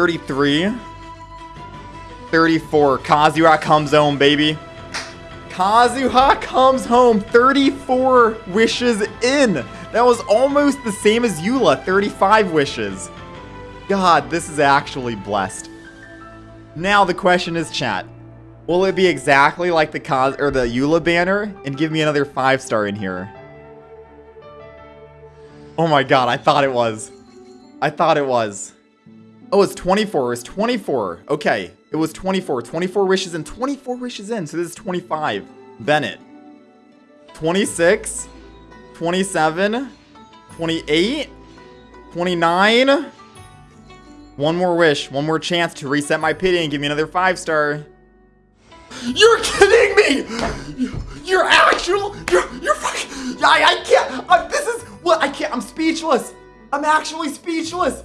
33. 34. Kazuha comes home, baby. Kazuha comes home. 34 wishes in. That was almost the same as Eula. 35 wishes. God, this is actually blessed. Now the question is, chat. Will it be exactly like the Kaz or the Eula banner and give me another five star in here? Oh my god, I thought it was. I thought it was. Oh, it's 24. It was 24. Okay. It was 24. 24 wishes in. 24 wishes in. So this is 25. Bennett. 26. 27. 28. 29. One more wish. One more chance to reset my pity and give me another five star. You're kidding me! You're actual. You're you're fucking. I I can't. I, this is what I can't. I'm speechless. I'm actually speechless.